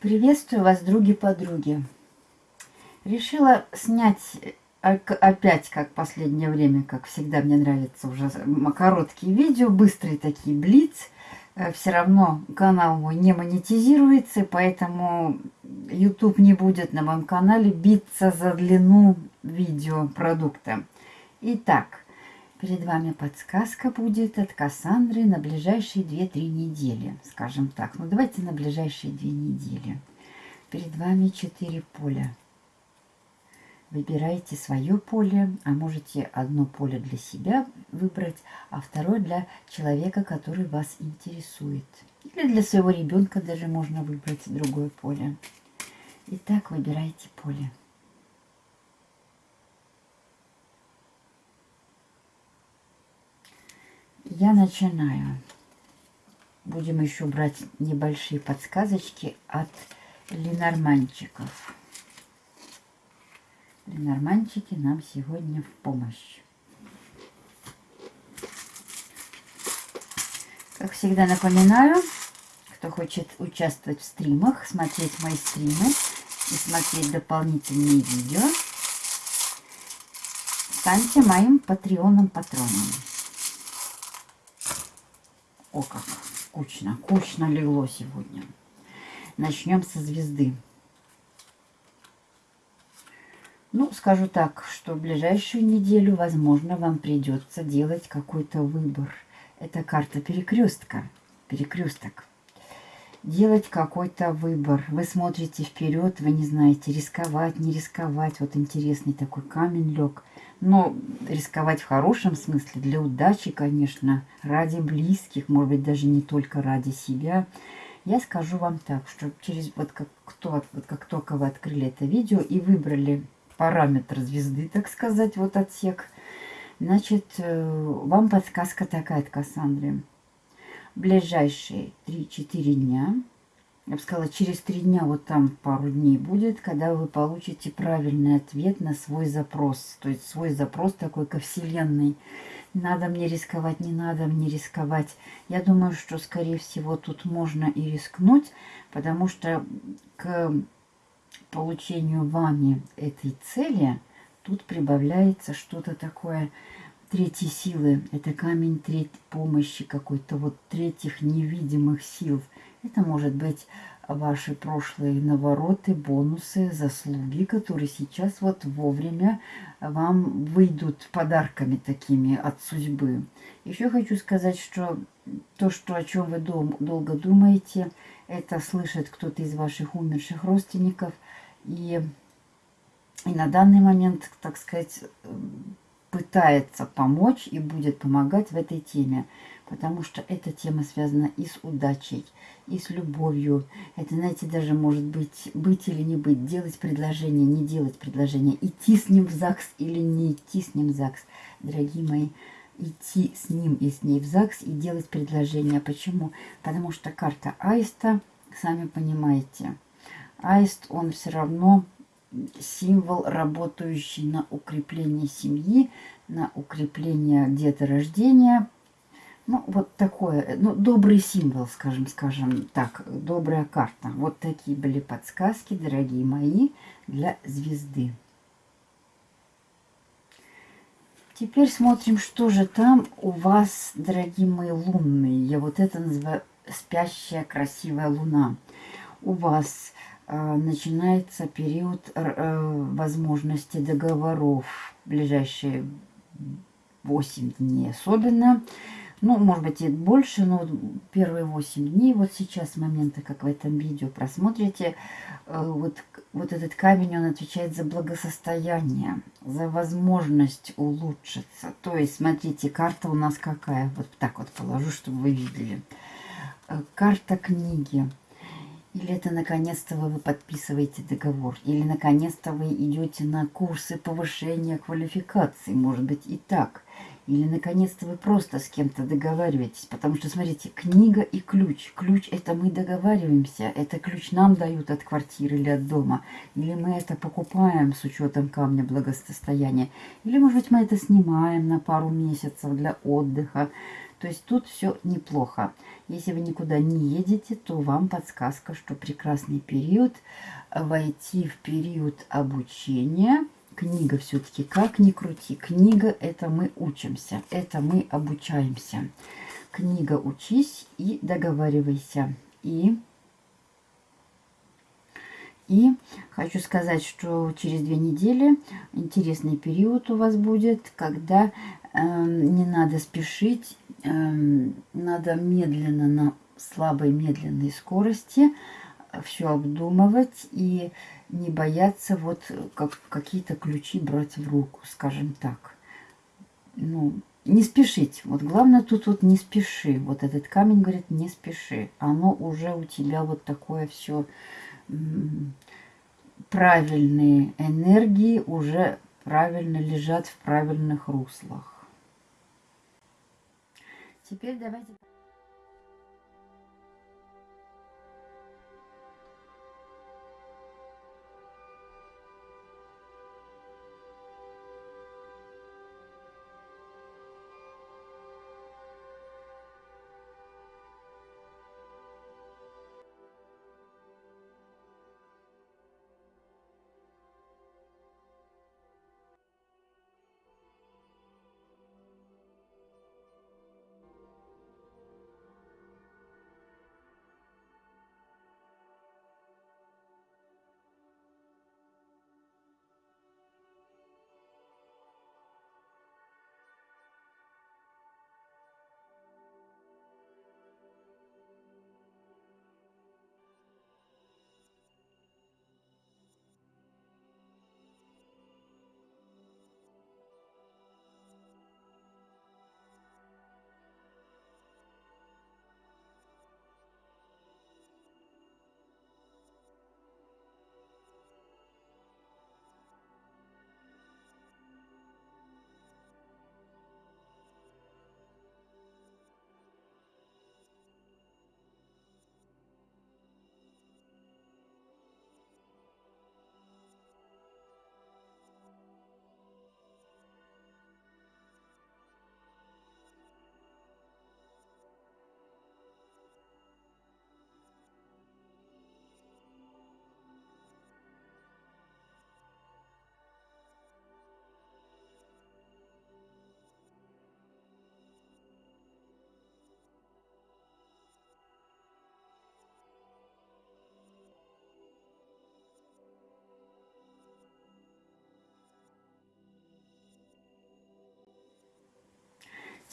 Приветствую вас, други-подруги. Решила снять опять, как последнее время, как всегда, мне нравится уже короткие видео, быстрые такие, блиц. Э, Все равно канал мой не монетизируется, поэтому YouTube не будет на моем канале биться за длину видеопродукта. Итак, перед вами подсказка будет от Кассандры на ближайшие 2-3 недели, скажем так. Ну, давайте на ближайшие 2 недели. Перед вами 4 поля. Выбирайте свое поле, а можете одно поле для себя выбрать, а второе для человека, который вас интересует. Или для своего ребенка даже можно выбрать другое поле. Итак, выбирайте поле. Я начинаю. Будем еще брать небольшие подсказочки от ленорманчиков. Ленорманчики нам сегодня в помощь. Как всегда напоминаю, кто хочет участвовать в стримах, смотреть мои стримы и смотреть дополнительные видео, станьте моим патреоном-патроном. О, как кучно, кучно легло сегодня. Начнем со звезды. Ну, скажу так, что в ближайшую неделю, возможно, вам придется делать какой-то выбор. Это карта перекрестка, перекресток. Делать какой-то выбор. Вы смотрите вперед, вы не знаете, рисковать, не рисковать. Вот интересный такой камень лег. Но рисковать в хорошем смысле, для удачи, конечно, ради близких, может быть, даже не только ради себя. Я скажу вам так, что через вот как, кто, вот как только вы открыли это видео и выбрали параметр звезды, так сказать, вот отсек. Значит, э, вам подсказка такая от Кассандры. Ближайшие 3-4 дня, я бы сказала, через 3 дня, вот там пару дней будет, когда вы получите правильный ответ на свой запрос. То есть свой запрос такой ко Вселенной. Надо мне рисковать, не надо мне рисковать. Я думаю, что, скорее всего, тут можно и рискнуть, потому что к получению вами этой цели, тут прибавляется что-то такое третьей силы. Это камень третьей помощи какой-то, вот третьих невидимых сил. Это может быть ваши прошлые навороты, бонусы, заслуги, которые сейчас вот вовремя вам выйдут подарками такими от судьбы. Еще хочу сказать, что то, что, о чем вы дол долго думаете, это слышит кто-то из ваших умерших родственников – и, и на данный момент, так сказать, пытается помочь и будет помогать в этой теме. Потому что эта тема связана и с удачей, и с любовью. Это, знаете, даже может быть быть или не быть, делать предложение, не делать предложение, идти с ним в ЗАГС или не идти с ним в ЗАГС. Дорогие мои, идти с ним и с ней в ЗАГС и делать предложение. Почему? Потому что карта Аиста, сами понимаете, Аист, он все равно символ, работающий на укрепление семьи, на укрепление деторождения. Ну, вот такое, ну, добрый символ, скажем, скажем так, добрая карта. Вот такие были подсказки, дорогие мои, для звезды. Теперь смотрим, что же там у вас, дорогие мои лунные. Я вот это называю спящая красивая луна. У вас начинается период э, возможности договоров. Ближайшие 8 дней особенно. Ну, может быть, и больше, но первые 8 дней, вот сейчас, с момента, как в этом видео просмотрите, э, вот, вот этот камень, он отвечает за благосостояние, за возможность улучшиться. То есть, смотрите, карта у нас какая? Вот так вот положу, чтобы вы видели. Э, карта книги. Или это наконец-то вы подписываете договор, или наконец-то вы идете на курсы повышения квалификации, может быть и так. Или, наконец-то, вы просто с кем-то договариваетесь. Потому что, смотрите, книга и ключ. Ключ – это мы договариваемся. Это ключ нам дают от квартиры или от дома. Или мы это покупаем с учетом камня благосостояния. Или, может быть, мы это снимаем на пару месяцев для отдыха. То есть тут все неплохо. Если вы никуда не едете, то вам подсказка, что прекрасный период войти в период обучения – книга все-таки, как ни крути, книга это мы учимся, это мы обучаемся. Книга учись и договаривайся. И, и хочу сказать, что через две недели интересный период у вас будет, когда э, не надо спешить, э, надо медленно, на слабой медленной скорости все обдумывать и не бояться вот как, какие-то ключи брать в руку, скажем так. Ну, не спешить. Вот главное тут вот не спеши. Вот этот камень говорит, не спеши. Оно уже у тебя вот такое все правильные энергии уже правильно лежат в правильных руслах. Теперь давайте...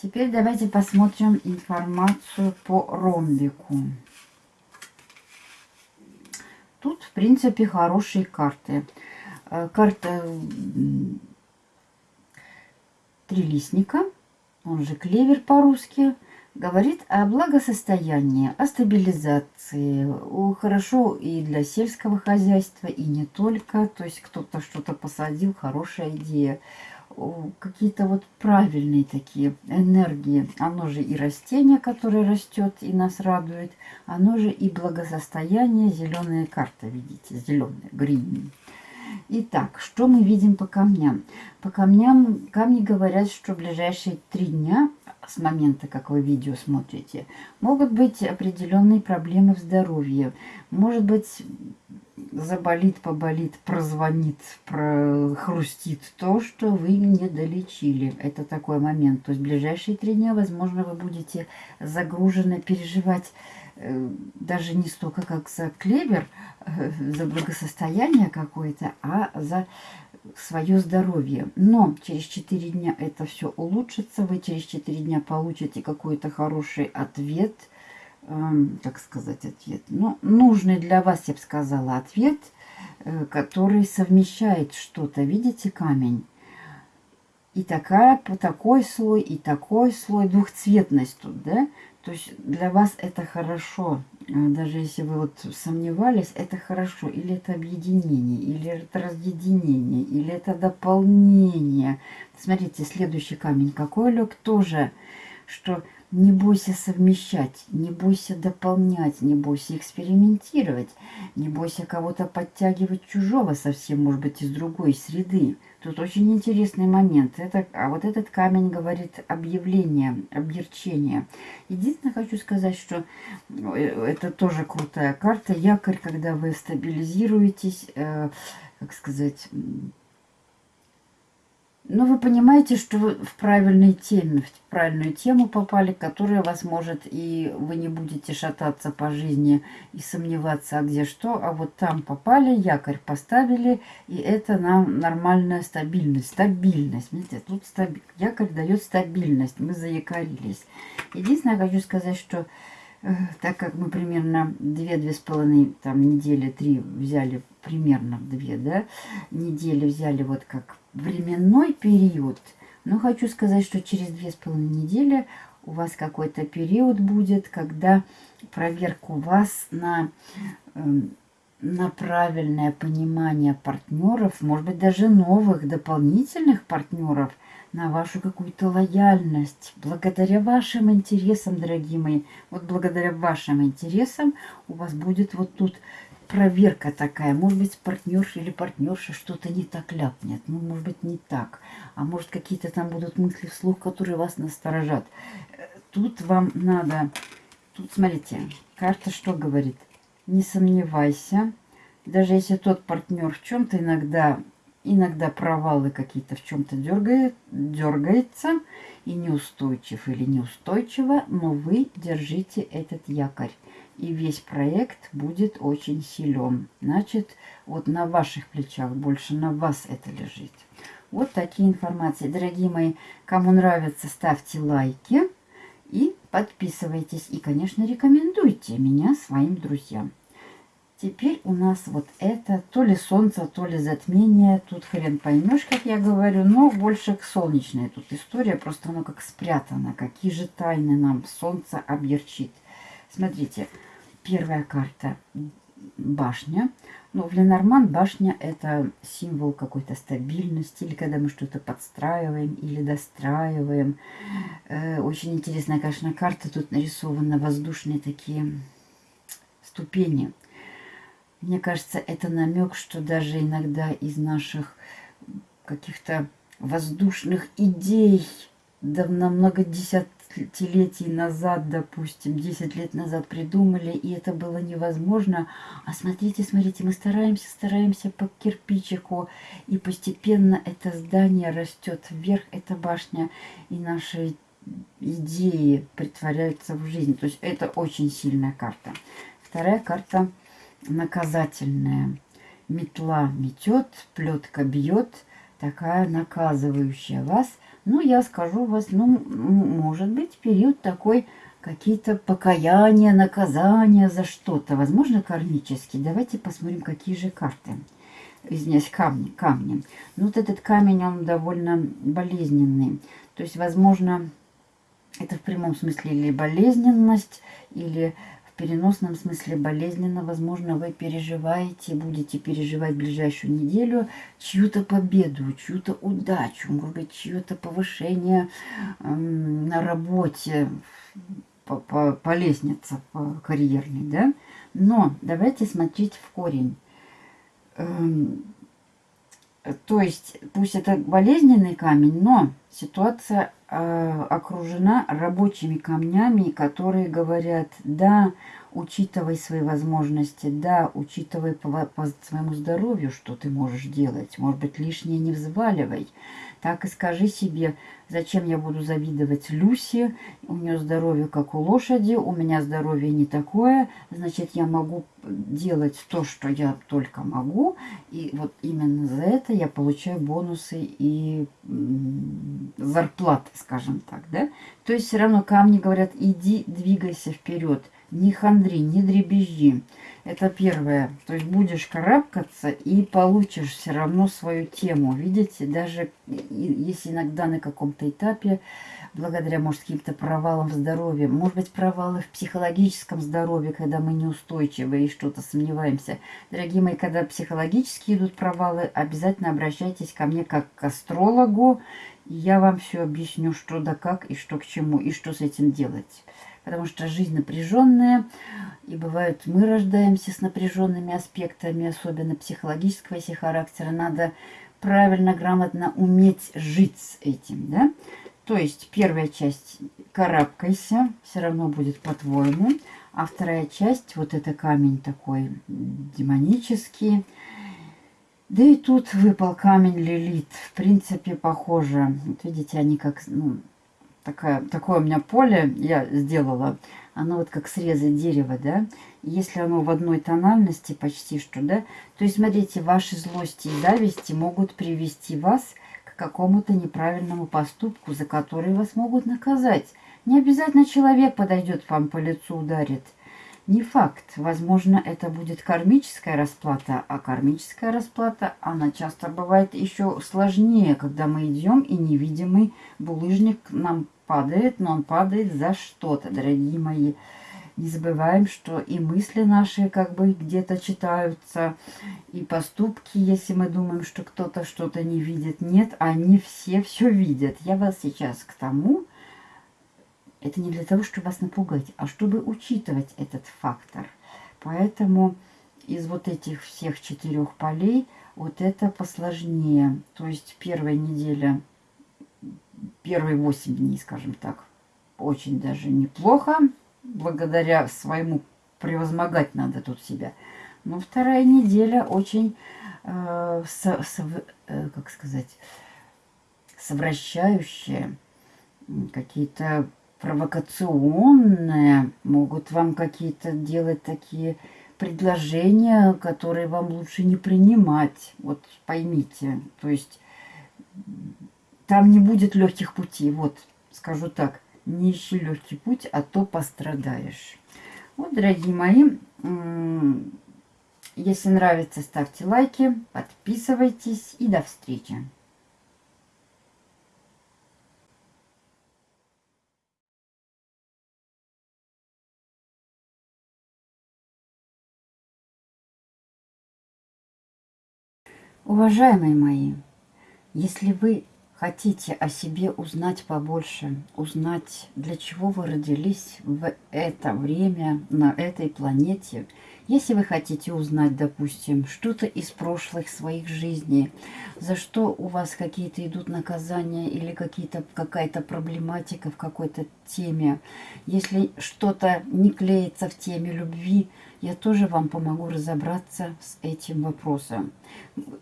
Теперь давайте посмотрим информацию по ромбику. Тут, в принципе, хорошие карты. Э, карта трилистника, он же клевер по-русски, говорит о благосостоянии, о стабилизации. Хорошо и для сельского хозяйства, и не только. То есть кто-то что-то посадил, хорошая идея какие-то вот правильные такие энергии. Оно же и растение, которое растет и нас радует. Оно же и благосостояние. Зеленая карта, видите, зеленая, грин. Итак, что мы видим по камням? По камням камни говорят, что в ближайшие три дня с момента, как вы видео смотрите, могут быть определенные проблемы в здоровье. Может быть, заболит, поболит, прозвонит, прохрустит то, что вы не долечили. Это такой момент. То есть ближайшие три дня, возможно, вы будете загружены переживать э, даже не столько как за клевер, э, за благосостояние какое-то, а за свое здоровье. Но через 4 дня это все улучшится. Вы через 4 дня получите какой-то хороший ответ – как сказать, ответ, ну, нужный для вас, я бы сказала, ответ, э, который совмещает что-то. Видите камень? И такая, такой слой, и такой слой, двухцветность тут, да? То есть для вас это хорошо. даже если вы вот сомневались, это хорошо. Или это объединение, или это разъединение, или это дополнение. Смотрите, следующий камень какой лег тоже, что не бойся совмещать, не бойся дополнять, не бойся экспериментировать, не бойся кого-то подтягивать чужого совсем, может быть, из другой среды. Тут очень интересный момент. Это, а вот этот камень говорит объявление, объерчение. Единственное, хочу сказать, что э, это тоже крутая карта. Якорь, когда вы стабилизируетесь, э, как сказать но вы понимаете, что вы в правильной теме, в правильную тему попали, которая вас может, и вы не будете шататься по жизни и сомневаться, а где что, а вот там попали, якорь поставили, и это нам нормальная стабильность. Стабильность, видите, тут стаби... якорь дает стабильность, мы заякорились. Единственное, хочу сказать, что э, так как мы примерно 2-2,5 там недели, 3 взяли, примерно 2, да, недели взяли вот как временной период, но хочу сказать, что через две с половиной недели у вас какой-то период будет, когда проверку вас на, эм, на правильное понимание партнеров, может быть, даже новых, дополнительных партнеров, на вашу какую-то лояльность, благодаря вашим интересам, дорогие мои, вот благодаря вашим интересам у вас будет вот тут проверка такая. Может быть, партнерша или партнерша что-то не так ляпнет. Ну, может быть, не так. А может, какие-то там будут мысли вслух, которые вас насторожат. Тут вам надо... Тут, смотрите, карта что говорит? Не сомневайся. Даже если тот партнер в чем-то иногда, иногда провалы какие-то в чем-то дергает, дергается и неустойчив или неустойчиво, но вы держите этот якорь и весь проект будет очень силен. Значит, вот на ваших плечах, больше на вас это лежит. Вот такие информации. Дорогие мои, кому нравится, ставьте лайки и подписывайтесь. И, конечно, рекомендуйте меня своим друзьям. Теперь у нас вот это то ли солнце, то ли затмение. Тут хрен поймешь, как я говорю, но больше к солнечной тут история. Просто оно как спрятано. Какие же тайны нам солнце объерчит. Смотрите, Первая карта башня. Ну, в Ленорман башня это символ какой-то стабильности, или когда мы что-то подстраиваем или достраиваем. Э, очень интересная, конечно, карта. Тут нарисованы воздушные такие ступени. Мне кажется, это намек, что даже иногда из наших каких-то воздушных идей давно много десят десятилетий назад, допустим, 10 лет назад придумали, и это было невозможно. А смотрите, смотрите, мы стараемся, стараемся по кирпичику, и постепенно это здание растет вверх, эта башня, и наши идеи притворяются в жизнь. То есть это очень сильная карта. Вторая карта наказательная. Метла метет, плетка бьет, такая наказывающая вас – ну, я скажу вас, ну, может быть, период такой, какие-то покаяния, наказания за что-то, возможно, кармический. Давайте посмотрим, какие же карты. Извиняюсь, камни, камни. Ну, вот этот камень, он довольно болезненный. То есть, возможно, это в прямом смысле или болезненность, или переносном смысле болезненно. Возможно, вы переживаете, будете переживать ближайшую неделю чью-то победу, чью-то удачу, может быть, чье-то повышение эм, на работе по, по, по лестнице по карьерной, да? Но давайте смотреть в корень. Эм, то есть, пусть это болезненный камень, но ситуация э, окружена рабочими камнями, которые говорят, да, учитывай свои возможности, да, учитывай по, по своему здоровью, что ты можешь делать. Может быть, лишнее не взваливай. Так и скажи себе, зачем я буду завидовать Люси, у нее здоровье как у лошади, у меня здоровье не такое, значит, я могу делать то, что я только могу, и вот именно за это я получаю бонусы и зарплаты, скажем так, да. То есть все равно камни говорят, иди, двигайся вперед, не хандри, не дребезжи. Это первое. То есть будешь карабкаться и получишь все равно свою тему. Видите, даже если иногда на каком-то этапе благодаря, может, каким-то провалам в здоровье, может быть, провалы в психологическом здоровье, когда мы неустойчивы и что-то сомневаемся. Дорогие мои, когда психологически идут провалы, обязательно обращайтесь ко мне как к астрологу, я вам все объясню, что да как, и что к чему, и что с этим делать. Потому что жизнь напряженная, и бывает, мы рождаемся с напряженными аспектами, особенно психологического если характера. Надо правильно, грамотно уметь жить с этим, да? То есть первая часть карабкайся, все равно будет по-твоему. А вторая часть, вот это камень такой демонический. Да и тут выпал камень лилит. В принципе, похоже. Вот видите, они как, ну, такая, такое у меня поле я сделала. Оно вот как срезы дерева, да. Если оно в одной тональности почти что, да. То есть, смотрите, ваши злости и зависти могут привести вас какому-то неправильному поступку, за который вас могут наказать. Не обязательно человек подойдет вам по лицу, ударит. Не факт. Возможно, это будет кармическая расплата, а кармическая расплата, она часто бывает еще сложнее, когда мы идем и невидимый булыжник нам падает, но он падает за что-то, дорогие мои. Не забываем, что и мысли наши как бы где-то читаются, и поступки, если мы думаем, что кто-то что-то не видит. Нет, они все все видят. Я вас сейчас к тому, это не для того, чтобы вас напугать, а чтобы учитывать этот фактор. Поэтому из вот этих всех четырех полей вот это посложнее. То есть первая неделя, первые восемь дней, скажем так, очень даже неплохо благодаря своему превозмогать надо тут себя. Но вторая неделя очень, э, со, со, э, как сказать, совращающая, какие-то провокационные, могут вам какие-то делать такие предложения, которые вам лучше не принимать. Вот поймите, то есть там не будет легких путей, вот скажу так не ищи легкий путь, а то пострадаешь. Вот, дорогие мои, если нравится, ставьте лайки, подписывайтесь и до встречи. Уважаемые мои, если вы хотите о себе узнать побольше, узнать, для чего вы родились в это время на этой планете, если вы хотите узнать, допустим, что-то из прошлых своих жизней, за что у вас какие-то идут наказания или какая-то проблематика в какой-то теме, если что-то не клеится в теме любви, я тоже вам помогу разобраться с этим вопросом.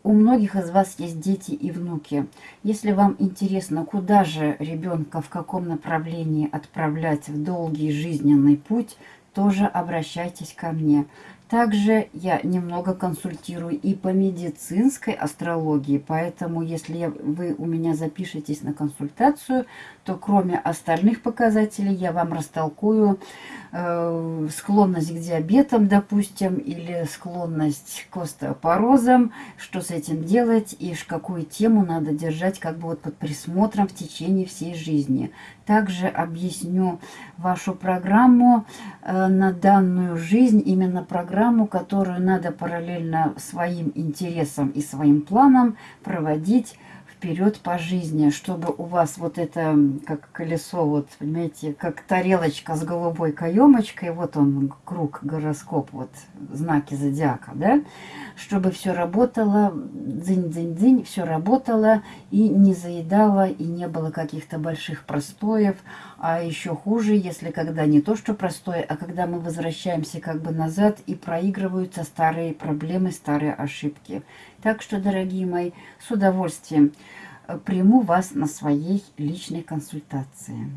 У многих из вас есть дети и внуки. Если вам интересно, куда же ребенка, в каком направлении отправлять в долгий жизненный путь, тоже обращайтесь ко мне. Также я немного консультирую и по медицинской астрологии, поэтому если вы у меня запишетесь на консультацию, то кроме остальных показателей я вам растолкую э, склонность к диабетам, допустим, или склонность к остеопорозам, что с этим делать и какую тему надо держать как бы вот под присмотром в течение всей жизни. Также объясню вашу программу э, на данную жизнь, именно программу, которую надо параллельно своим интересам и своим планам проводить вперед по жизни, чтобы у вас вот это, как колесо, вот, понимаете, как тарелочка с голубой каемочкой, вот он, круг, гороскоп, вот, знаки зодиака, да, чтобы все работало, дзынь-дзынь-дзынь, все работало и не заедало, и не было каких-то больших простоев, а еще хуже, если когда не то, что простое, а когда мы возвращаемся как бы назад и проигрываются старые проблемы, старые ошибки. Так что, дорогие мои, с удовольствием э, приму вас на своей личной консультации.